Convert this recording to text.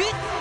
beaten